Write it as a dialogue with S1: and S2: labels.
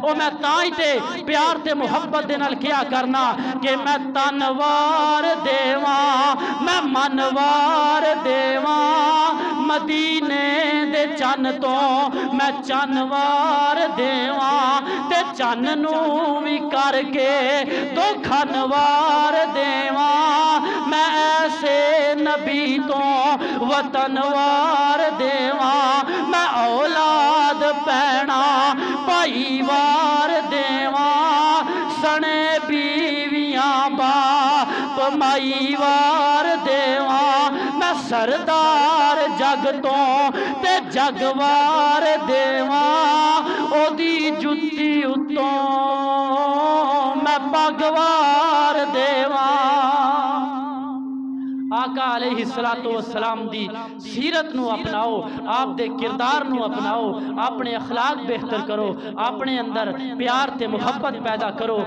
S1: ਉਹ ਮੈਂ ਤਾਂ ਹੀ ਤੇ ਪਿਆਰ ਤੇ ਮੁਹੱਬਤ ਦੇ ਨਾਲ ਕਿਹਾ ਕਰਨਾ ਕਿ ਮੈਂ ਤਨਵਾਰ ਦੇਵਾਂ ਮੈਂ ਮਨਵਾਰ ਦੇਵਾਂ ਮਦੀਨੇ ਦੇ ਚੰਨ ਤੋਂ ਮੈਂ ਚੰਨਵਾਰ ਦੇਵਾਂ ਤੇ ਚੰਨ ਨੂੰ ਵੀ ਕਰਕੇ ਦੋ ਖਨਵਾਰ ਦੇਵਾਂ ਮੈਂ ਐਸੇ ਨਬੀ ਤੋਂ ਵਤਨਵਾਰ ਦੇਵਾਂ ਮੈਂ ਔਲਾਦ ਪੈਣਾ ਭਾਈਵਾਰ ਕਮਾਈ वार ਦੇਵਾਂ मैं सरदार जग तो ते जगवार ਵਾਰ ओदी जुत्ती ਜੁੱਤੀ मैं भगवार ਪਗਵਾਰ दी सीरत नु अपनाओ, आप दे किरदार नु अपनाओ, अपने अखलाक बेहतर करो, अपने अंदर प्यार ते मोहब्बत पैदा करो।